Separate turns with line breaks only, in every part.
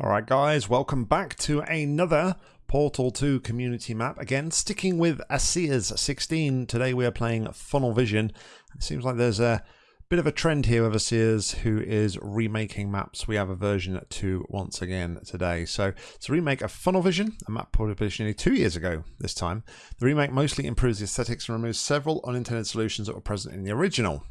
Alright guys, welcome back to another Portal 2 community map. Again, sticking with ASEA's 16, today we are playing Funnel Vision. It seems like there's a bit of a trend here with ASEA's who is remaking maps. We have a version 2 once again today. So it's a remake of Funnel Vision, a map published nearly two years ago this time. The remake mostly improves the aesthetics and removes several unintended solutions that were present in the original.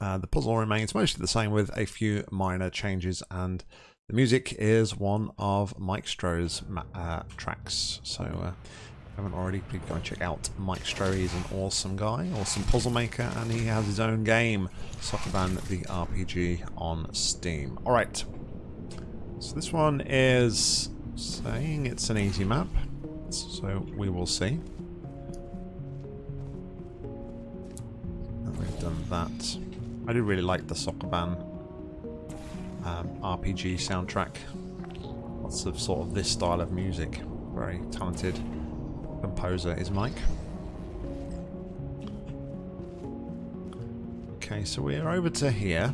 Uh, the puzzle remains mostly the same with a few minor changes and the music is one of Mike Stroh's uh, tracks. So uh, if you haven't already, please go and check out Mike Stroh. He's an awesome guy, awesome puzzle maker, and he has his own game, Sokoban the RPG on Steam. Alright, so this one is saying it's an easy map, so we will see. And we've done that. I do really like the Sokoban um, RPG soundtrack. Lots of sort of this style of music. Very talented composer is Mike. Okay, so we're over to here.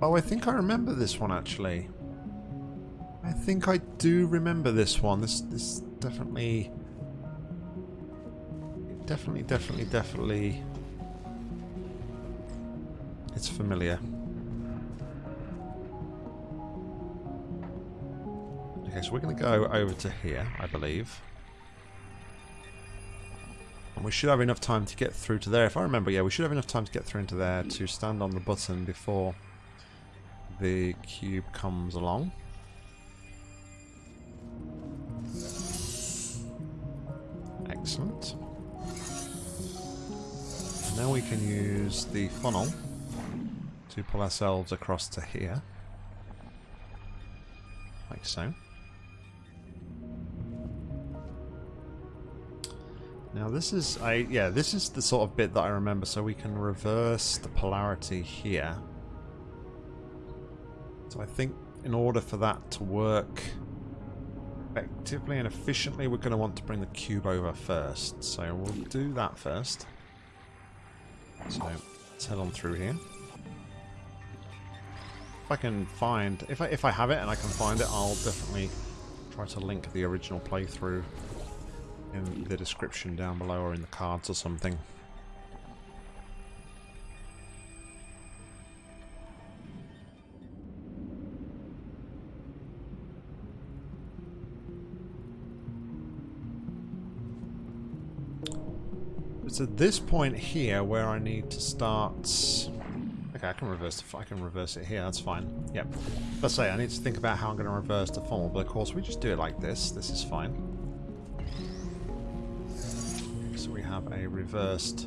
Oh, I think I remember this one actually. I think I do remember this one. This this definitely definitely definitely definitely it's familiar. Okay, so we're going to go over to here, I believe. And we should have enough time to get through to there. If I remember, yeah, we should have enough time to get through into there to stand on the button before the cube comes along. Excellent. And now we can use the funnel to pull ourselves across to here. Like so. Now this is, I yeah, this is the sort of bit that I remember, so we can reverse the polarity here. So I think in order for that to work effectively and efficiently, we're going to want to bring the cube over first. So we'll do that first. So let's head on through here. If I can find, if I, if I have it and I can find it, I'll definitely try to link the original playthrough in the description down below or in the cards or something. It's at this point here where I need to start Okay, I can reverse the, I can reverse it here, that's fine. Yep. Let's say I need to think about how I'm going to reverse the funnel, but of course we just do it like this. This is fine. Have a reversed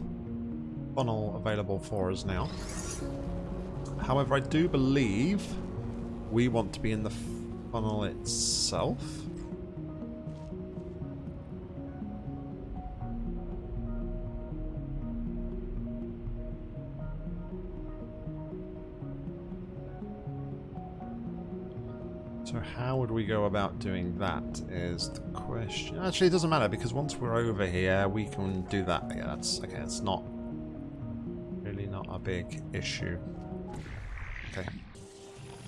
funnel available for us now. However, I do believe we want to be in the funnel itself. How would we go about doing that is the question. Actually, it doesn't matter because once we're over here, we can do that. Yeah, that's okay. It's not really not a big issue. Okay.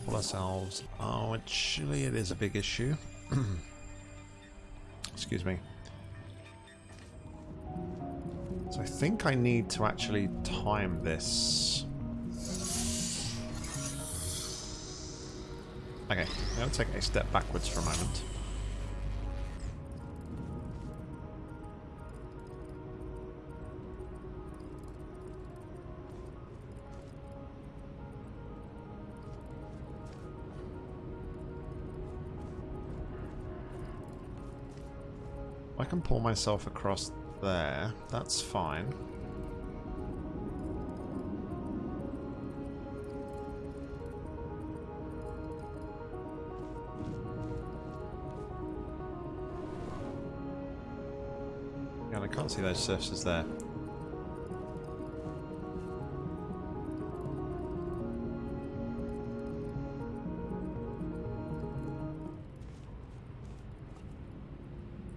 Pull ourselves. Oh, actually, it is a big issue. Excuse me. So I think I need to actually time this. Okay, to take a step backwards for a moment. I can pull myself across there. That's fine. Can't see those surfaces there.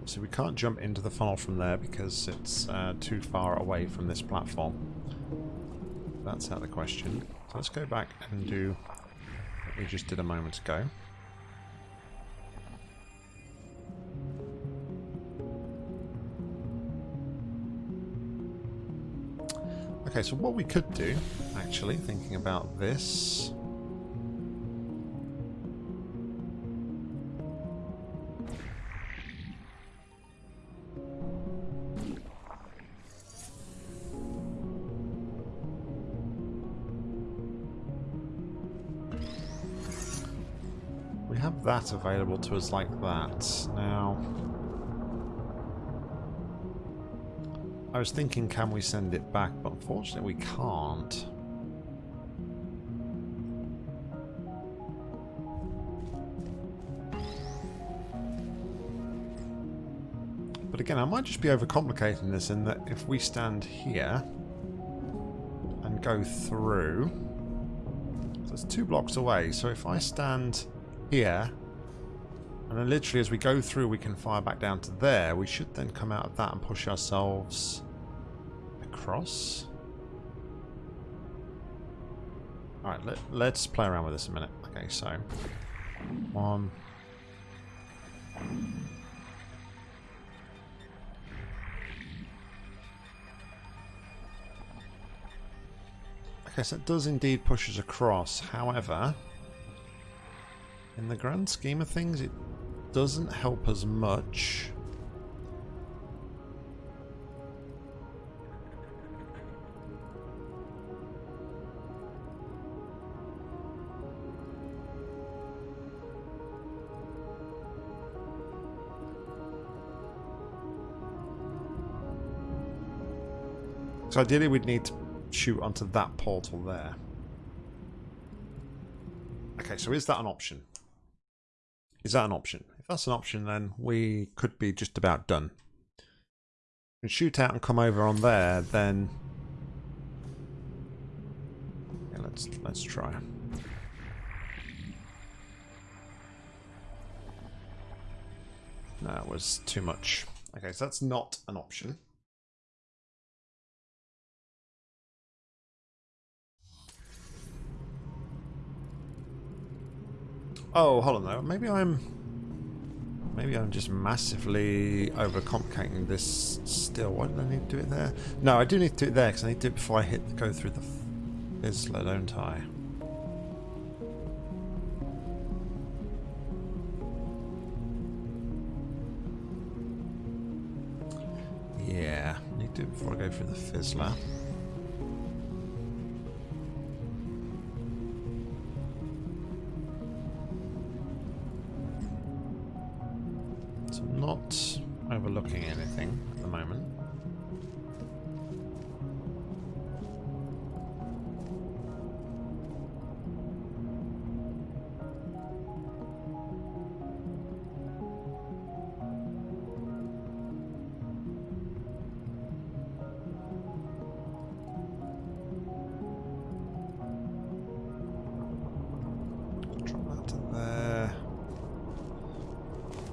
So we can't jump into the funnel from there because it's uh, too far away from this platform. That's out of the question. So let's go back and do what we just did a moment ago. Okay, so what we could do, actually, thinking about this... We have that available to us like that. Now... was thinking, can we send it back? But unfortunately, we can't. But again, I might just be overcomplicating this in that if we stand here and go through... So it's two blocks away, so if I stand here and then literally as we go through we can fire back down to there. We should then come out of that and push ourselves across. Alright, let, let's play around with this a minute. Okay, so one. Okay, so it does indeed push us across. However, in the grand scheme of things, it doesn't help as much. So ideally we'd need to shoot onto that portal there. Okay, so is that an option? Is that an option? If that's an option, then we could be just about done. We shoot out and come over on there, then... Yeah, let's, let's try. That was too much. Okay, so that's not an option. Oh, hold on though. Maybe I'm... Maybe I'm just massively overcomplicating this still. Why did I need to do it there? No, I do need to do it there because I need to do it before I hit go through the Fizzler, don't I? Yeah, need to do it before I go through the Fizzler.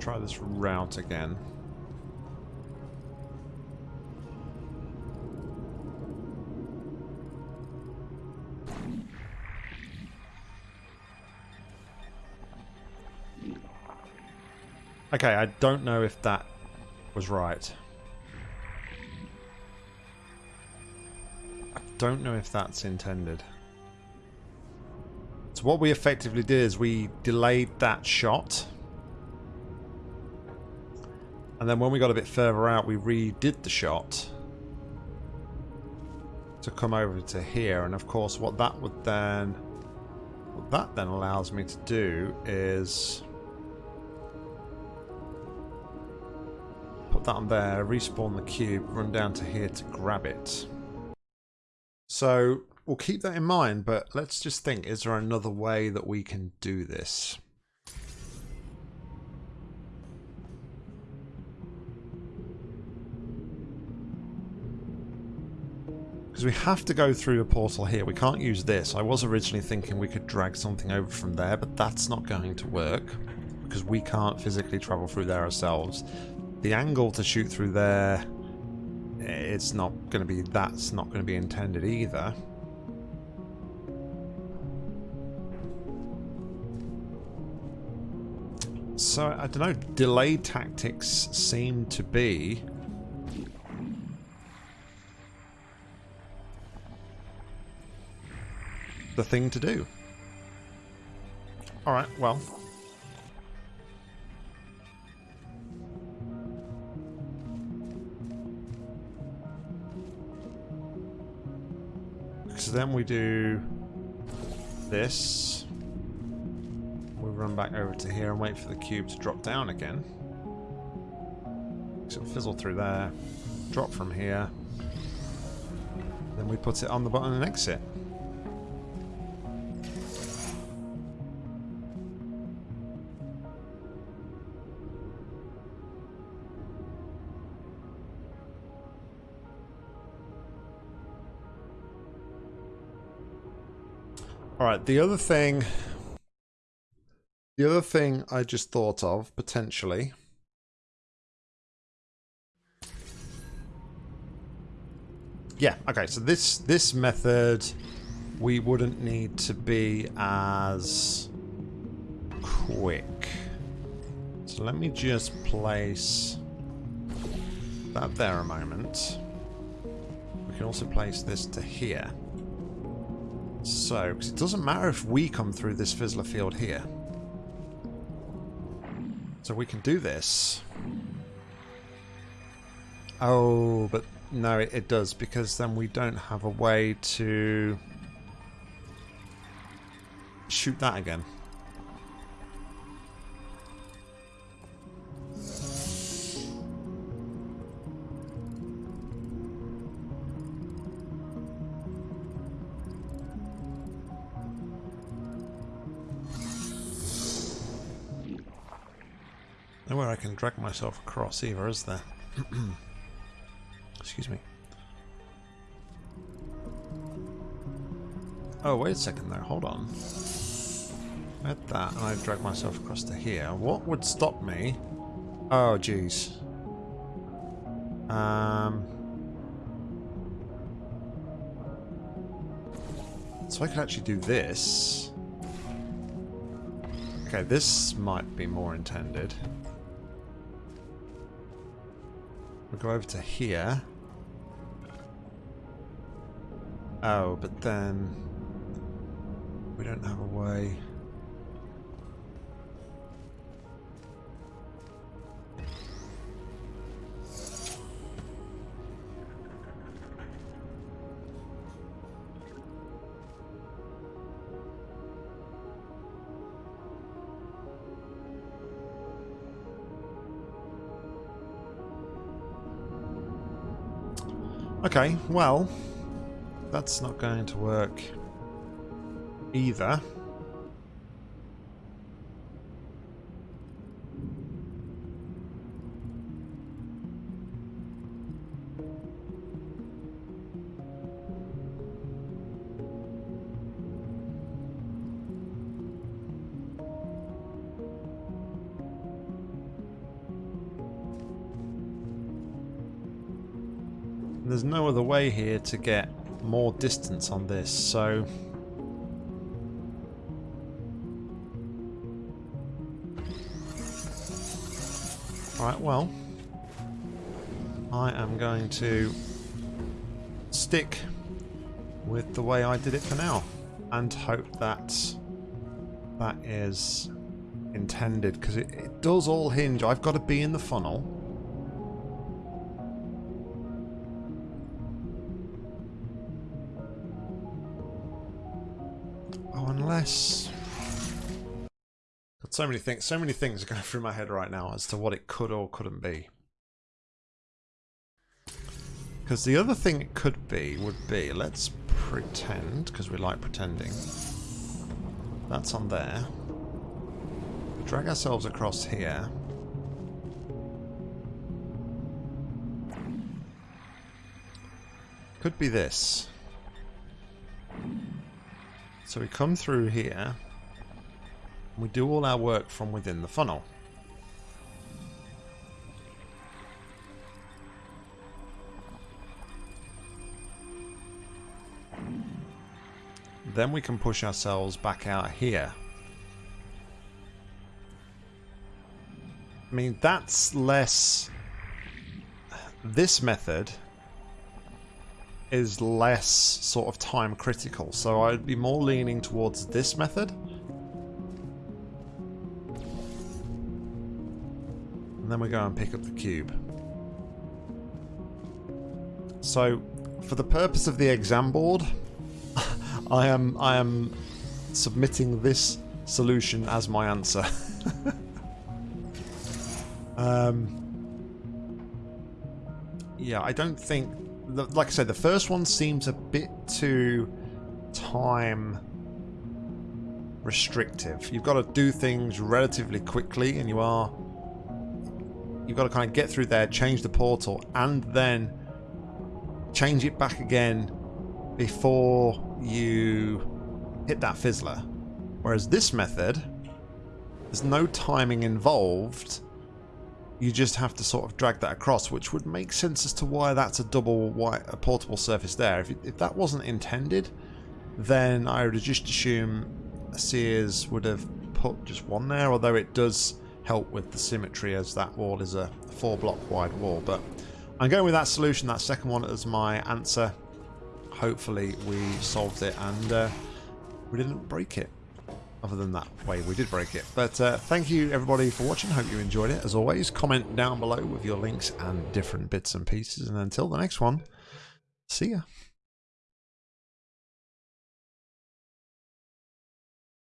Try this route again. Okay, I don't know if that was right. I don't know if that's intended. So what we effectively did is we delayed that shot and then when we got a bit further out, we redid the shot to come over to here. And of course, what that would then, what that then allows me to do is put that on there, respawn the cube, run down to here to grab it. So we'll keep that in mind, but let's just think, is there another way that we can do this? Because we have to go through a portal here. We can't use this. I was originally thinking we could drag something over from there, but that's not going to work. Because we can't physically travel through there ourselves. The angle to shoot through there, it's not going to be, that's not going to be intended either. So, I don't know, delay tactics seem to be... the thing to do. Alright, well. So then we do this. We'll run back over to here and wait for the cube to drop down again. So fizzle through there, drop from here. Then we put it on the button and exit. Alright, the other thing... The other thing I just thought of, potentially... Yeah, okay, so this this method we wouldn't need to be as quick. So let me just place that there a moment. We can also place this to here. So, it doesn't matter if we come through this fizzler field here. So we can do this. Oh, but no, it, it does, because then we don't have a way to shoot that again. Nowhere I can drag myself across either, is there? Excuse me. Oh, wait a second there. Hold on. I had that and I drag myself across to here. What would stop me? Oh, jeez. Um... So I could actually do this. Okay, this might be more intended. We'll go over to here. Oh, but then we don't have a way. Okay, well, that's not going to work either. There's no other way here to get more distance on this, so... Right, well... I am going to stick with the way I did it for now and hope that that is intended because it, it does all hinge. I've got to be in the funnel Oh, unless... Got so many things, so many things are going through my head right now as to what it could or couldn't be. Because the other thing it could be would be, let's pretend, because we like pretending. That's on there. Drag ourselves across here. Could be this. So we come through here. We do all our work from within the funnel. Then we can push ourselves back out here. I mean, that's less... This method is less sort of time critical, so I'd be more leaning towards this method. And then we go and pick up the cube. So, for the purpose of the exam board, I am I am submitting this solution as my answer. um, yeah, I don't think like I said, the first one seems a bit too time restrictive. You've got to do things relatively quickly, and you are you've got to kind of get through there, change the portal, and then change it back again before you hit that fizzler. Whereas this method, there's no timing involved you just have to sort of drag that across, which would make sense as to why that's a double white, a portable surface there. If, if that wasn't intended, then I would just assume Sears would have put just one there, although it does help with the symmetry as that wall is a four block wide wall. But I'm going with that solution, that second one as my answer. Hopefully we solved it and uh, we didn't break it other than that way we did break it. But uh, thank you everybody for watching. Hope you enjoyed it. As always, comment down below with your links and different bits and pieces. And until the next one, see ya.